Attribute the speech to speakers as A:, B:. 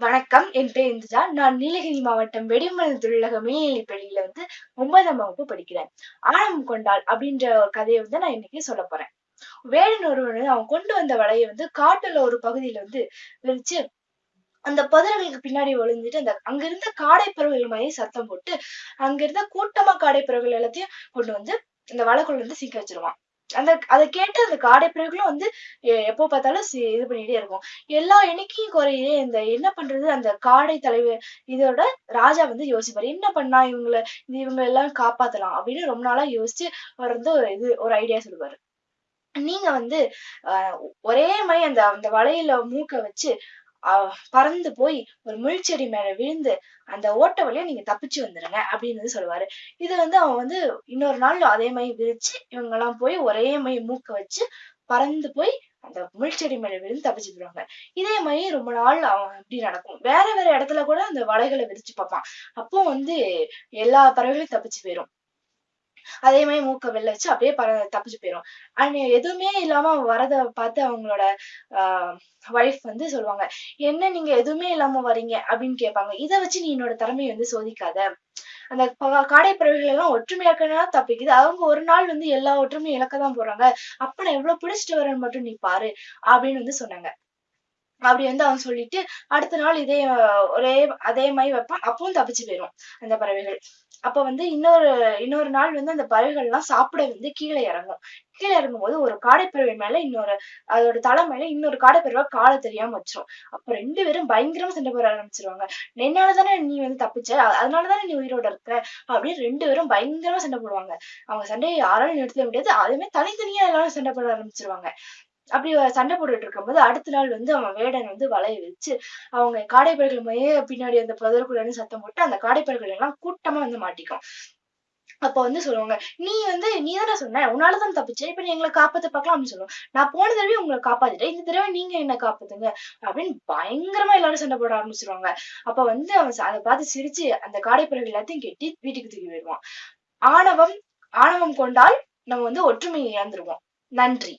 A: வணக்கம் என் பேர் இந்துஜா. நான் நீலகிரி மாவட்டம் வெடிமலை தொழிலக மேல்நிலைப் பள்ளியில வந்து ஒன்பதாம் வகுப்பு படிக்கிறேன். ஆழம் கொண்டாள் அப்படின்ற ஒரு கதையை வந்து நான் இன்னைக்கு சொல்ல போறேன். வேடன் ஒருவன் அவன் கொண்டு வந்த வலையை வந்து காட்டுல ஒரு பகுதியில வந்து விரிச்சு அந்த புதர்களுக்கு பின்னாடி ஒளிஞ்சிட்டு அந்த அங்க இருந்த மாதிரி சத்தம் போட்டு அங்க இருந்த கூட்டமா காடைப்பறவைகள் எல்லாத்தையும் கொண்டு வந்து இந்த வலைக்குள்ள வந்து சிக்க வச்சிருவான். அந்த அதை கேட்டு அந்த காடை வந்து எப்போ பார்த்தாலும் இது பண்ணிட்டே இருக்கும். எல்லா எண்ணிக்கையும் குறையே இந்த என்ன பண்றது? அந்த காடை தலைவர் இதோட ராஜா வந்து யோசிப்பாரு. என்ன பண்ணா இவங்களை இவங்க எல்லாம் காப்பாத்தலாம் அப்படின்னு ரொம்ப நாளா யோசிச்சு அவர் வந்து ஒரு இது ஒரு ஐடியா சொல்லுவாரு. நீங்க வந்து ஆஹ் ஒரே மாதிரி அந்த அந்த வலையில மூக்க வச்சு அஹ் பறந்து போய் ஒரு முள்செடி மேல விழுந்து அந்த ஓட்ட வழியா நீங்க தப்பிச்சு வந்துருங்க அப்படின்னு வந்து சொல்லுவாரு. இது வந்து அவன் வந்து இன்னொரு நாள் அதே மாதிரி விரிச்சு இவங்க எல்லாம் போய் ஒரே மாதிரி மூக்க வச்சு பறந்து போய் அந்த முள்செடி மேல விழுந்து தப்பிச்சு போயிடுவாங்க. இதே மாதிரி ரொம்ப நாள் அவன் இப்படி நடக்கும். வேற வேற இடத்துல கூட அந்த வலைகளை விரிச்சு பார்ப்பான். அப்போ வந்து எல்லா பறவைகளும் தப்பிச்சு போயிரும். அதே மாதிரி மூக்க வெளில வச்சு அப்படியே பற தப்பிச்சு போயிரும். அண்ட் எதுவுமே இல்லாம வரத பார்த்து அவங்களோட ஆஹ் ஒய்ஃப் வந்து சொல்லுவாங்க என்ன நீங்க எதுவுமே இல்லாம வரீங்க அப்படின்னு கேட்பாங்க. இதை வச்சு நீ என்னோட திறமையை வந்து சோதிக்காத. அந்த காடைப்பறவைகள் காடை பறவைகள் எல்லாம் ஒற்றுமை இழக்கனா தப்பிக்குது. அவங்க ஒரு நாள் வந்து எல்லா ஒற்றுமையும் இழக்கதான் போறாங்க. அப்ப நான் எவ்வளவு பிடிச்சிட்டு வரேன்னு மட்டும் நீ பாரு அப்படின்னு வந்து சொன்னாங்க. அப்படி வந்து அவன் சொல்லிட்டு அடுத்த நாள் இதே ஒரே அதே மாதிரி வைப்பான். அப்பவும் தப்பிச்சு போயிரும் அந்த பறவைகள். அப்ப வந்து இன்னொரு இன்னொரு நாள் வந்து அந்த பறவைகள் எல்லாம் சாப்பிட வந்து கீழே இறங்கும். கீழே இறங்கும் போது ஒரு காடைப்பறவை மேல இன்னொரு அதோட தலை மேல இன்னொரு காடைப்பறவை காலை தெரியாம வச்சிரும். அப்ப ரெண்டு பேரும் பயங்கரமா சண்டை போட ஆரம்பிச்சிருவாங்க. என்னாலதானே நீ வந்து தப்பிச்ச? அதனாலதானே நீ உயிரோட இருக்க? அப்படின்னு ரெண்டு பேரும் பயங்கரமா சண்டை போடுவாங்க. அவங்க சண்டையை யாராலும் நிறுத்த முடியாது. அதுவுமே தனித்தனியா எல்லாரும் சண்டை போட ஆரம்பிச்சிருவாங்க. அப்படி சண்டை போட்டுட்டு இருக்கும்போது அடுத்த நாள் வந்து அவன் வேடன் வந்து வலைய வச்சு அவங்க காடைப்பறவைகள் மைய பின்னாடி அந்த புதருக்குள்ள சத்தம் போட்டு அந்த காடைப்பறவைகள் எல்லாம் கூட்டமா வந்து மாட்டிக்கும். அப்ப வந்து சொல்லுவாங்க நீ வந்து நீ தானே சொன்ன உன்னாலதான் தப்பிச்சு இப்ப நீ எங்களை காப்பாத்த பாக்கலாம் அப்படின்னு சொல்லுவோம் நான் போன தடவை உங்களை காப்பாத்திட்டேன் இந்த தடவை நீங்க என்ன காப்பாத்துங்க அப்படின்னு பயங்கரமா எல்லாரும் சண்டை போட ஆரம்பிச்சிருவாங்க. அப்ப வந்து அவன் அதை பார்த்து சிரிச்சு அந்த காடைப்பறவைகள் எல்லாத்தையும் கெட்டி வீட்டுக்கு தூக்கி போயிடுவான். ஆணவம் ஆணவம் கொண்டால் நம்ம வந்து ஒற்றுமையை இழந்துருவோம். நன்றி.